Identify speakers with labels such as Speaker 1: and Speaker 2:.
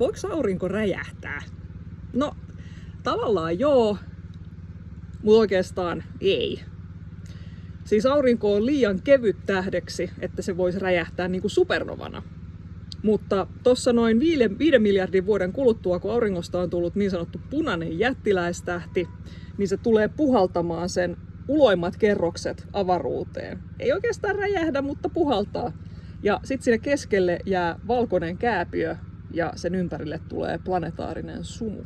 Speaker 1: voiko aurinko räjähtää? No, tavallaan joo, mutta oikeastaan ei. Siis aurinko on liian kevyt tähdeksi, että se voisi räjähtää niin kuin supernovana. Mutta tuossa noin 5, 5 miljardin vuoden kuluttua, kun auringosta on tullut niin sanottu punainen jättiläistähti, niin se tulee puhaltamaan sen uloimmat kerrokset avaruuteen. Ei oikeastaan räjähdä, mutta puhaltaa. Ja sitten sinne keskelle jää valkoinen kääpiö ja sen ympärille tulee planetaarinen sumu.